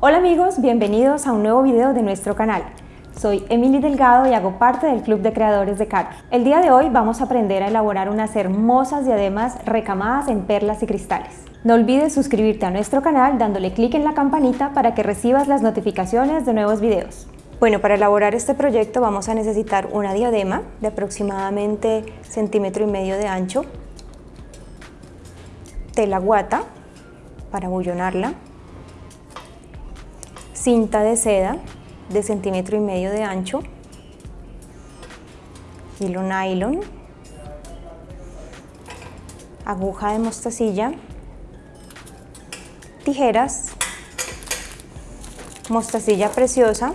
Hola amigos, bienvenidos a un nuevo video de nuestro canal. Soy Emily Delgado y hago parte del Club de Creadores de Carol. El día de hoy vamos a aprender a elaborar unas hermosas diademas recamadas en perlas y cristales. No olvides suscribirte a nuestro canal dándole clic en la campanita para que recibas las notificaciones de nuevos videos. Bueno, para elaborar este proyecto vamos a necesitar una diadema de aproximadamente centímetro y medio de ancho, tela guata para bullonarla, cinta de seda de centímetro y medio de ancho, hilo nylon, aguja de mostacilla, tijeras, mostacilla preciosa,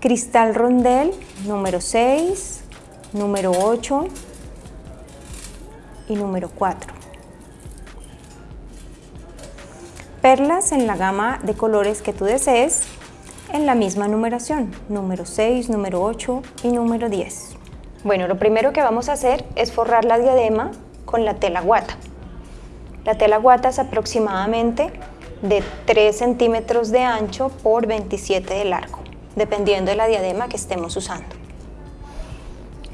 cristal rondel número 6, número 8 y número 4. Perlas en la gama de colores que tú desees en la misma numeración, número 6, número 8 y número 10. Bueno, lo primero que vamos a hacer es forrar la diadema con la tela guata. La tela guata es aproximadamente de 3 centímetros de ancho por 27 de largo, dependiendo de la diadema que estemos usando.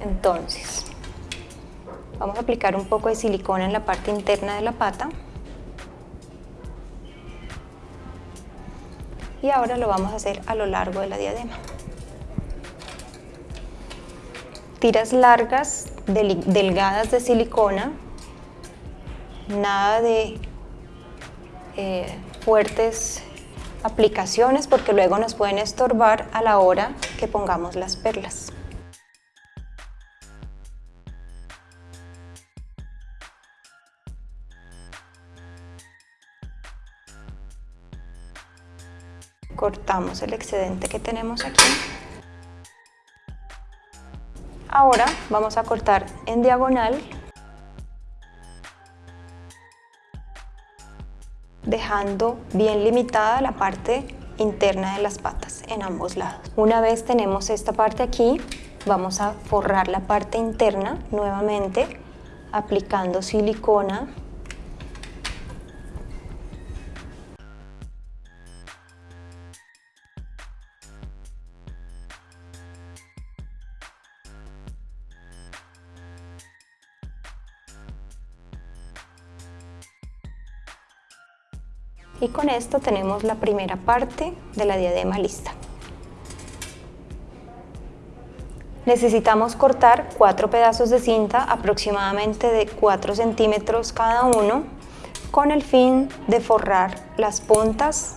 Entonces, vamos a aplicar un poco de silicona en la parte interna de la pata y ahora lo vamos a hacer a lo largo de la diadema. Tiras largas, delgadas de silicona, nada de eh, fuertes aplicaciones porque luego nos pueden estorbar a la hora que pongamos las perlas. Cortamos el excedente que tenemos aquí. Ahora vamos a cortar en diagonal dejando bien limitada la parte interna de las patas en ambos lados. Una vez tenemos esta parte aquí, vamos a forrar la parte interna nuevamente aplicando silicona y con esto tenemos la primera parte de la diadema lista. Necesitamos cortar cuatro pedazos de cinta aproximadamente de 4 centímetros cada uno con el fin de forrar las puntas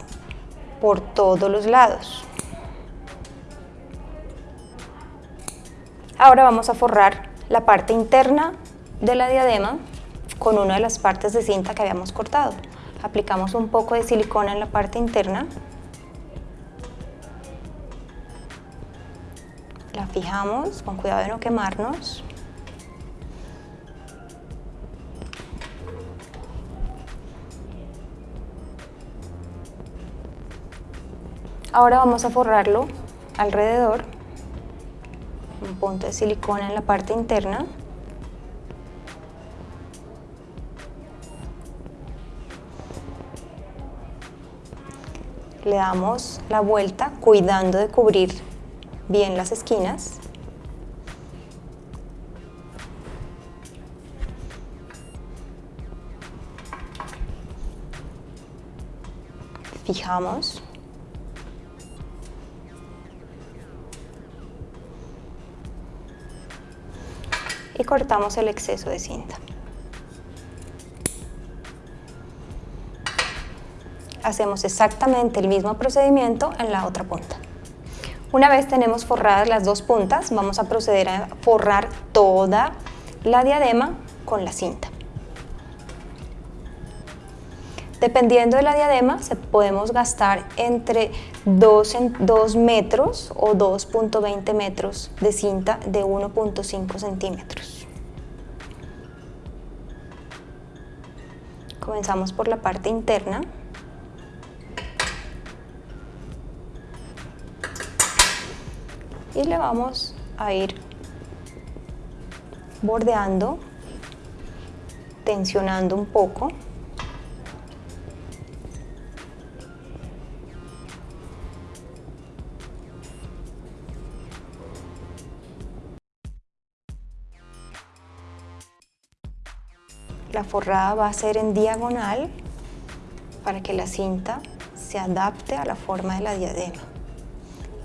por todos los lados. Ahora vamos a forrar la parte interna de la diadema con una de las partes de cinta que habíamos cortado aplicamos un poco de silicona en la parte interna. La fijamos con cuidado de no quemarnos. Ahora vamos a forrarlo alrededor, un punto de silicona en la parte interna. Le damos la vuelta cuidando de cubrir bien las esquinas. Fijamos. Y cortamos el exceso de cinta. Hacemos exactamente el mismo procedimiento en la otra punta. Una vez tenemos forradas las dos puntas, vamos a proceder a forrar toda la diadema con la cinta. Dependiendo de la diadema, se podemos gastar entre 2, 2 metros o 2.20 metros de cinta de 1.5 centímetros. Comenzamos por la parte interna. y le vamos a ir bordeando, tensionando un poco. La forrada va a ser en diagonal para que la cinta se adapte a la forma de la diadema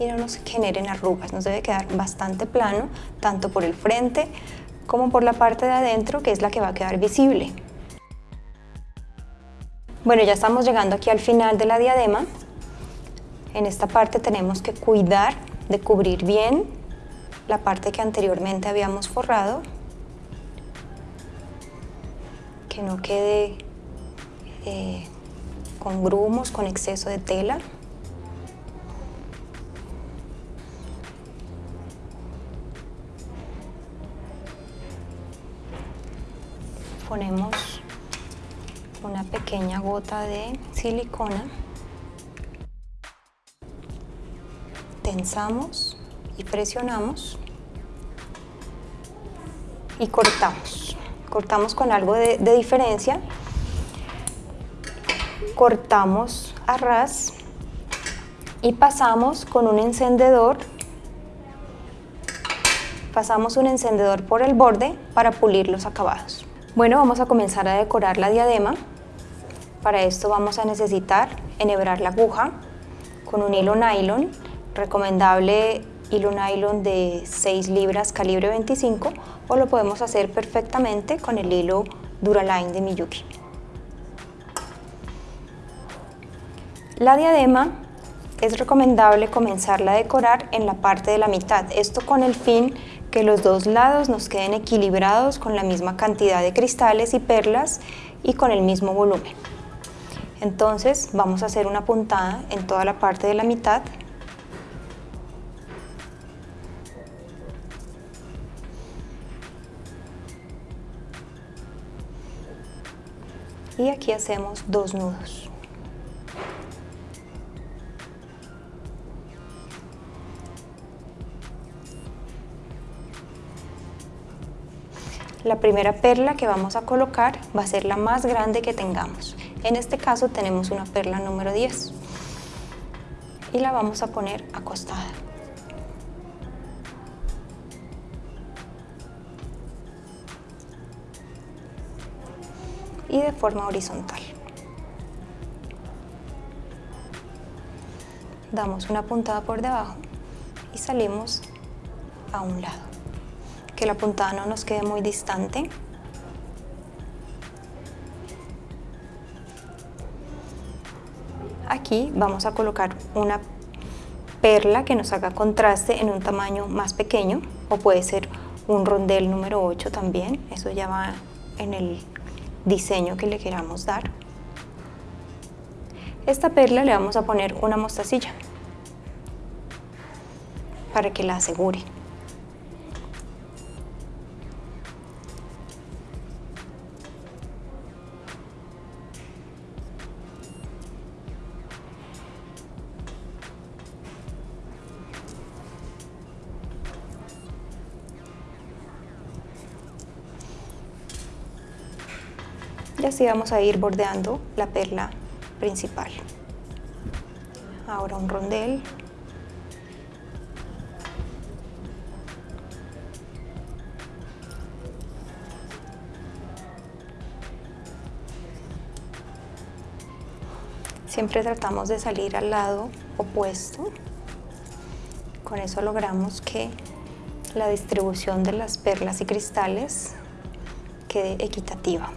y no nos generen arrugas. Nos debe quedar bastante plano, tanto por el frente como por la parte de adentro, que es la que va a quedar visible. Bueno, ya estamos llegando aquí al final de la diadema. En esta parte tenemos que cuidar de cubrir bien la parte que anteriormente habíamos forrado. Que no quede eh, con grumos, con exceso de tela. Ponemos una pequeña gota de silicona. Tensamos y presionamos y cortamos. Cortamos con algo de, de diferencia cortamos a ras y pasamos con un encendedor pasamos un encendedor por el borde para pulir los acabados. Bueno, vamos a comenzar a decorar la diadema. Para esto vamos a necesitar enhebrar la aguja con un hilo nylon, recomendable hilo nylon de 6 libras calibre 25 o lo podemos hacer perfectamente con el hilo Duraline de Miyuki. La diadema es recomendable comenzarla a decorar en la parte de la mitad, esto con el fin que los dos lados nos queden equilibrados con la misma cantidad de cristales y perlas y con el mismo volumen. Entonces vamos a hacer una puntada en toda la parte de la mitad y aquí hacemos dos nudos. La primera perla que vamos a colocar va a ser la más grande que tengamos. En este caso tenemos una perla número 10 y la vamos a poner acostada. y de forma horizontal. Damos una puntada por debajo y salimos a un lado que la puntada no nos quede muy distante. Aquí vamos a colocar una perla que nos haga contraste en un tamaño más pequeño o puede ser un rondel número 8 también, eso ya va en el diseño que le queramos dar. Esta perla le vamos a poner una mostacilla para que la asegure. Y así vamos a ir bordeando la perla principal. Ahora un rondel. Siempre tratamos de salir al lado opuesto. Con eso logramos que la distribución de las perlas y cristales quede equitativa.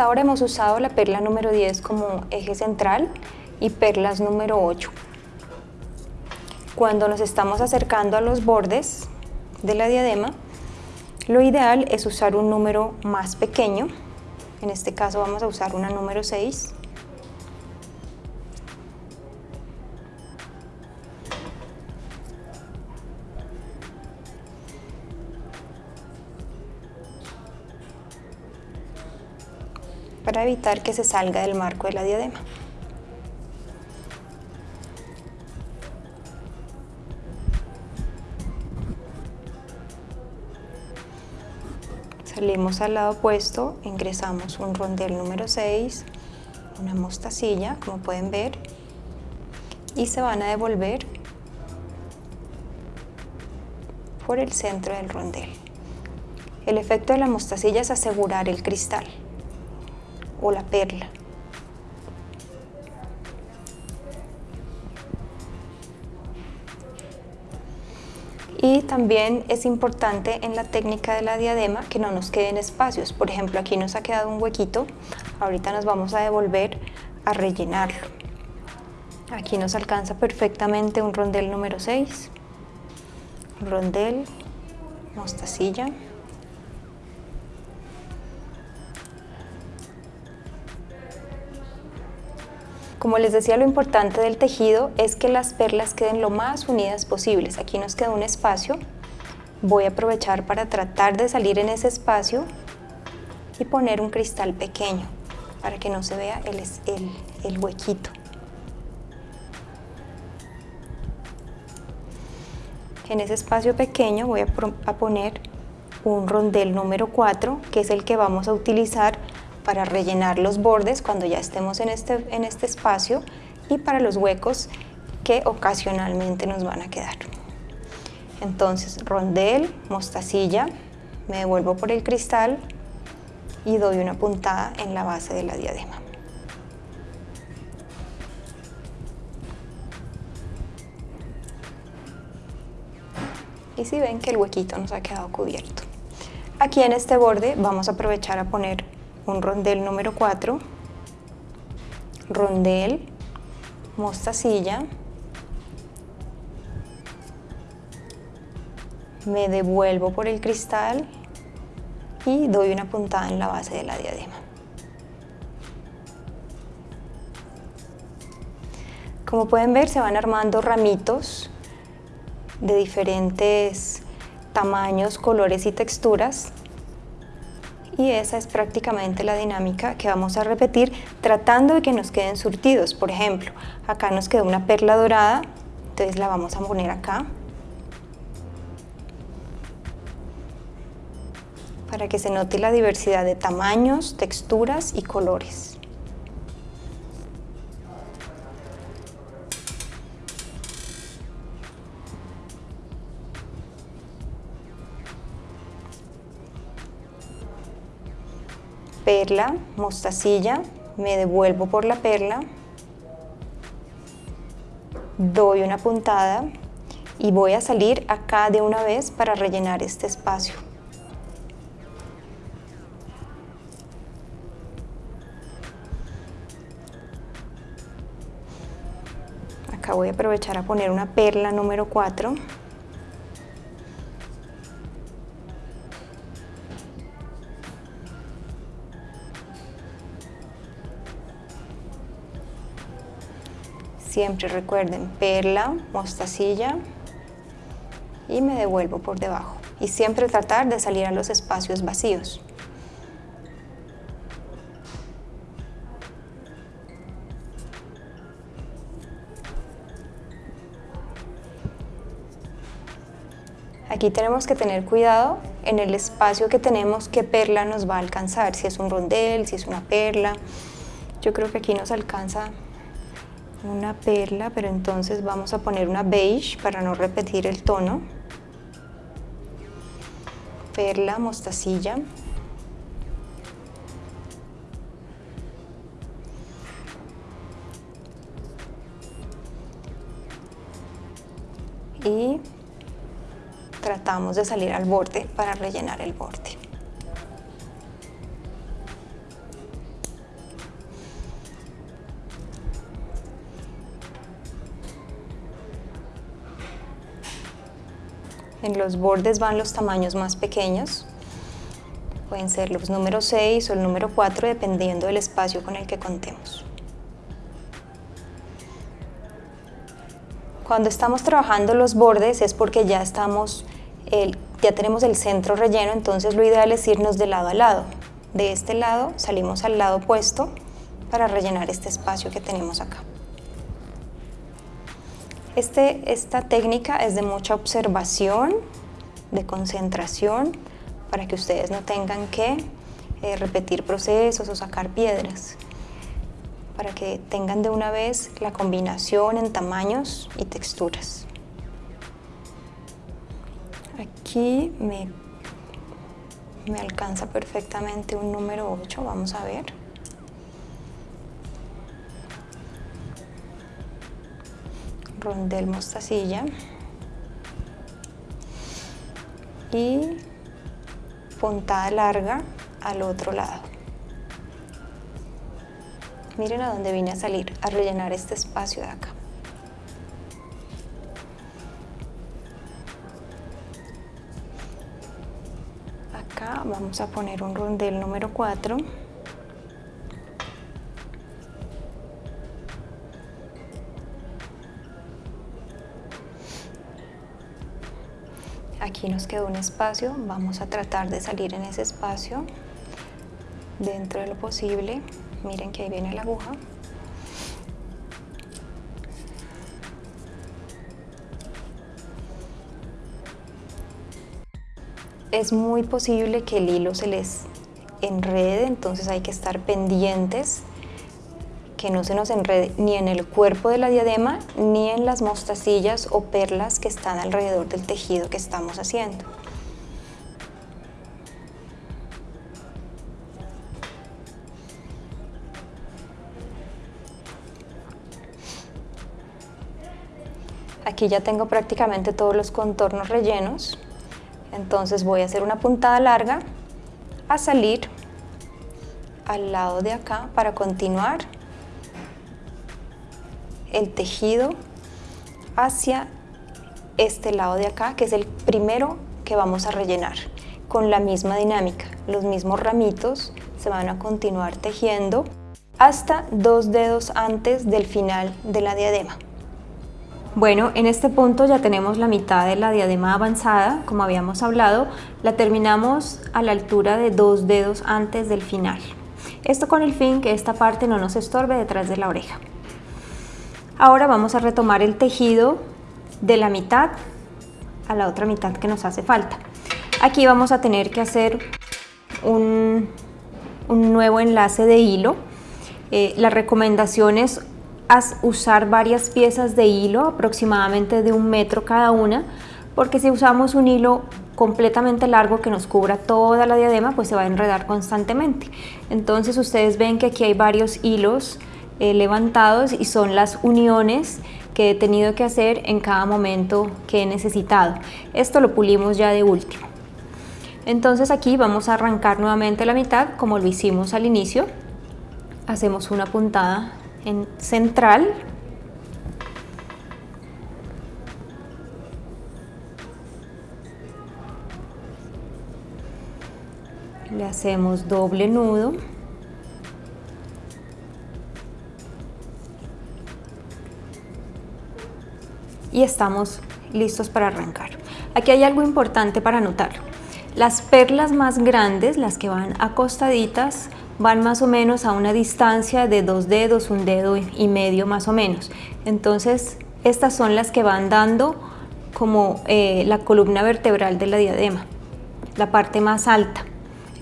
Hasta ahora hemos usado la perla número 10 como eje central y perlas número 8. Cuando nos estamos acercando a los bordes de la diadema, lo ideal es usar un número más pequeño, en este caso vamos a usar una número 6, para evitar que se salga del marco de la diadema. Salimos al lado opuesto, ingresamos un rondel número 6, una mostacilla, como pueden ver, y se van a devolver por el centro del rondel. El efecto de la mostacilla es asegurar el cristal o la perla. Y también es importante en la técnica de la diadema que no nos queden espacios. Por ejemplo, aquí nos ha quedado un huequito. Ahorita nos vamos a devolver a rellenarlo. Aquí nos alcanza perfectamente un rondel número 6. Rondel, mostacilla. Como les decía, lo importante del tejido es que las perlas queden lo más unidas posibles. Aquí nos queda un espacio. Voy a aprovechar para tratar de salir en ese espacio y poner un cristal pequeño para que no se vea el, huequito. En ese espacio pequeño voy a, a poner un rondel número 4, que es el que vamos a utilizar para rellenar los bordes cuando ya estemos en este, en este espacio y para los huecos que ocasionalmente nos van a quedar. Entonces, rondel, mostacilla, me devuelvo por el cristal y doy una puntada en la base de la diadema. Y si ven que el huequito nos ha quedado cubierto. Aquí en este borde vamos a aprovechar a poner un rondel número 4, rondel, mostacilla, me devuelvo por el cristal y doy una puntada en la base de la diadema. Como pueden ver se van armando ramitos de diferentes tamaños, colores y texturas y esa es prácticamente la dinámica que vamos a repetir tratando de que nos queden surtidos. Por ejemplo, acá nos quedó una perla dorada, entonces la vamos a poner acá. para que se note la diversidad de tamaños, texturas y colores. Perla, mostacilla, me devuelvo por la perla, doy una puntada y voy a salir acá de una vez para rellenar este espacio. Acá voy a aprovechar a poner una perla número 4 Siempre recuerden perla, mostacilla y me devuelvo por debajo. Y siempre tratar de salir a los espacios vacíos. Aquí tenemos que tener cuidado en el espacio que tenemos qué perla nos va a alcanzar, si es un rondel, si es una perla. Yo creo que aquí nos alcanza una perla, pero entonces vamos a poner una beige para no repetir el tono. Perla, mostacilla. Y tratamos de salir al borde para rellenar el borde. En los bordes van los tamaños más pequeños. Pueden ser los números 6 o el número 4 dependiendo del espacio con el que contemos. Cuando estamos trabajando los bordes es porque ya, estamos ya tenemos el centro relleno, entonces lo ideal es irnos de lado a lado. De este lado salimos al lado opuesto para rellenar este espacio que tenemos acá. Este, esta técnica es de mucha observación, de concentración, para que ustedes no tengan que eh, repetir procesos o sacar piedras para que tengan de una vez la combinación en tamaños y texturas. Aquí me, me alcanza perfectamente un número 8, vamos a ver. Rondel mostacilla. Y puntada larga al otro lado. Miren a dónde vine a salir, a rellenar este espacio de acá. Acá vamos a poner un rondel número 4. Aquí nos quedó un espacio, vamos a tratar de salir en ese espacio dentro de lo posible. Miren que ahí viene la aguja. Es muy posible que el hilo se les enrede, entonces hay que estar pendientes que no se nos enrede ni en el cuerpo de la diadema ni en las mostacillas o perlas que están alrededor del tejido que estamos haciendo. Aquí ya tengo prácticamente todos los contornos rellenos, entonces voy a hacer una puntada larga a salir al lado de acá para continuar el tejido hacia este lado de acá, que es el primero que vamos a rellenar, con la misma dinámica. Los mismos ramitos se van a continuar tejiendo hasta dos dedos antes del final de la diadema. Bueno, en este punto ya tenemos la mitad de la diadema avanzada, como habíamos hablado, la terminamos a la altura de dos dedos antes del final. Esto con el fin que esta parte no nos estorbe detrás de la oreja. Ahora vamos a retomar el tejido de la mitad a la otra mitad que nos hace falta. Aquí vamos a tener que hacer un, nuevo enlace de hilo. Eh, la recomendación es usar varias piezas de hilo, aproximadamente de un metro cada una, porque si usamos un hilo completamente largo que nos cubra toda la diadema, pues se va a enredar constantemente. Entonces ustedes ven que aquí hay varios hilos eh, levantados y son las uniones que he tenido que hacer en cada momento que he necesitado. Esto lo pulimos ya de último. Entonces aquí vamos a arrancar nuevamente la mitad como lo hicimos al inicio. Hacemos una puntada en central le hacemos doble nudo y estamos listos para arrancar. Aquí hay algo importante para notar. Las perlas más grandes, las que van acostaditas, van más o menos a una distancia de dos dedos, un dedo y medio más o menos. Entonces, estas son las que van dando como eh, la columna vertebral de la diadema, la parte más alta,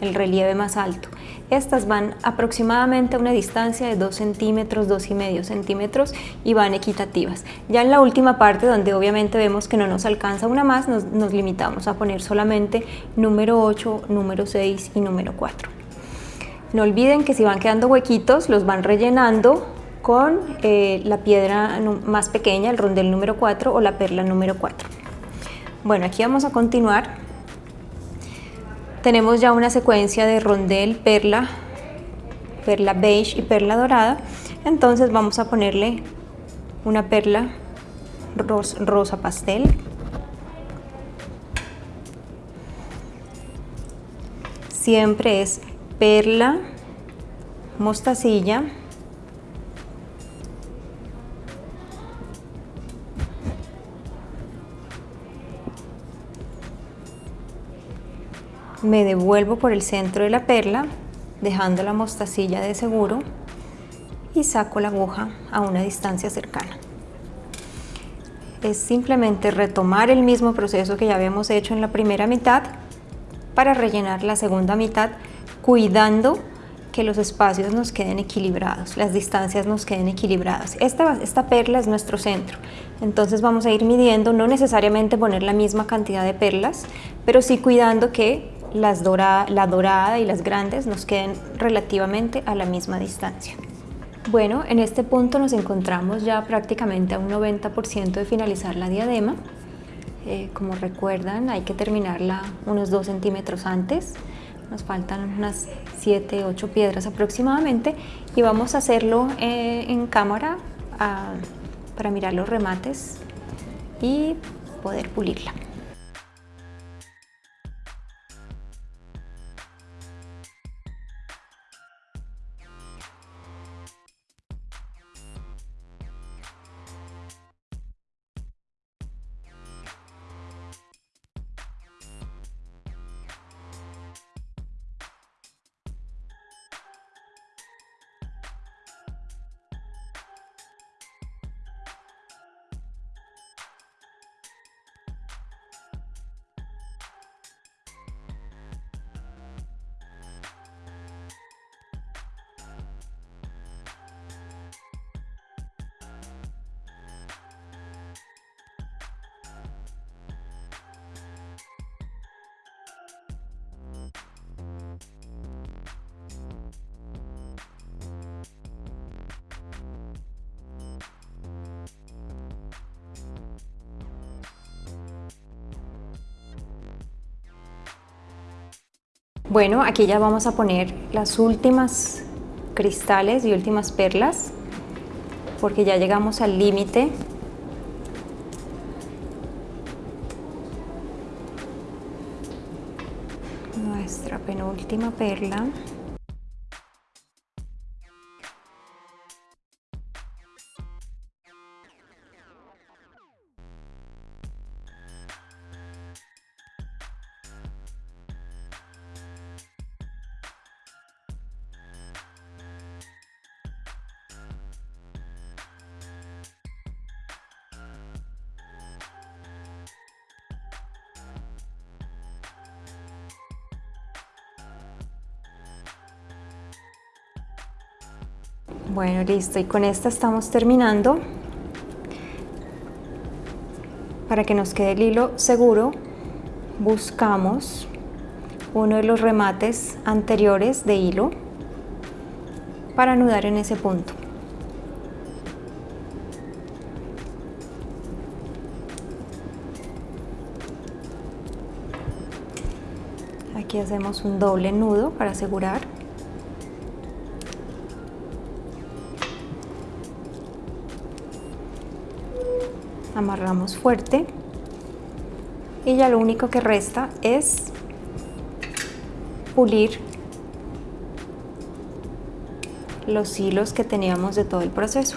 el relieve más alto. Estas van aproximadamente a una distancia de 2 centímetros, 2 y medio centímetros y van equitativas. Ya en la última parte, donde obviamente vemos que no nos alcanza una más, nos, nos limitamos a poner solamente número 8, número 6 y número 4. No olviden que si van quedando huequitos, los van rellenando con eh, la piedra más pequeña, el rondel número 4 o la perla número 4. Bueno, aquí vamos a continuar. Tenemos ya una secuencia de rondel, perla, perla beige y perla dorada. Entonces vamos a ponerle una perla rosa pastel. Siempre es perla, mostacilla, me devuelvo por el centro de la perla dejando la mostacilla de seguro y saco la aguja a una distancia cercana. Es simplemente retomar el mismo proceso que ya habíamos hecho en la primera mitad para rellenar la segunda mitad cuidando que los espacios nos queden equilibrados, las distancias nos queden equilibradas. Esta, esta perla es nuestro centro, entonces vamos a ir midiendo, no necesariamente poner la misma cantidad de perlas, pero sí cuidando que las la dorada y las grandes nos queden relativamente a la misma distancia. Bueno, en este punto nos encontramos ya prácticamente a un 90% de finalizar la diadema. Eh, como recuerdan, hay que terminarla unos 2 centímetros antes nos faltan unas 7, 8 piedras aproximadamente y vamos a hacerlo eh, en cámara ah, para mirar los remates y poder pulirla. Bueno, aquí ya vamos a poner las últimas cristales y últimas perlas porque ya llegamos al límite. Nuestra penúltima perla Bueno, listo. Y con esta estamos terminando. Para que nos quede el hilo seguro, buscamos uno de los remates anteriores de hilo para anudar en ese punto. Aquí hacemos un doble nudo para asegurar. Amarramos fuerte y ya lo único que resta es pulir los hilos que teníamos de todo el proceso.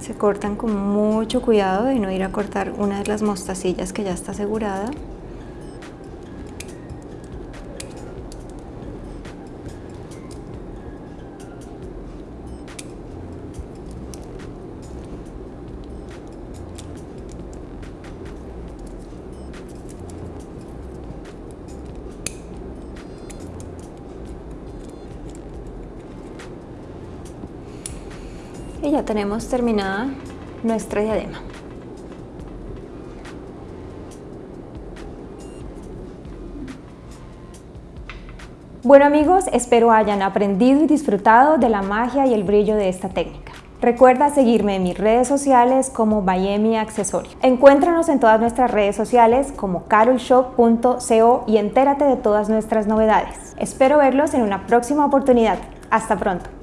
Se cortan con mucho cuidado de no ir a cortar una de las mostacillas que ya está asegurada. Y ya tenemos terminada nuestra diadema. Bueno amigos, espero hayan aprendido y disfrutado de la magia y el brillo de esta técnica. Recuerda seguirme en mis redes sociales como Bayemi Accesorio. Encuéntranos en todas nuestras redes sociales como carolshop.co y entérate de todas nuestras novedades. Espero verlos en una próxima oportunidad. Hasta pronto.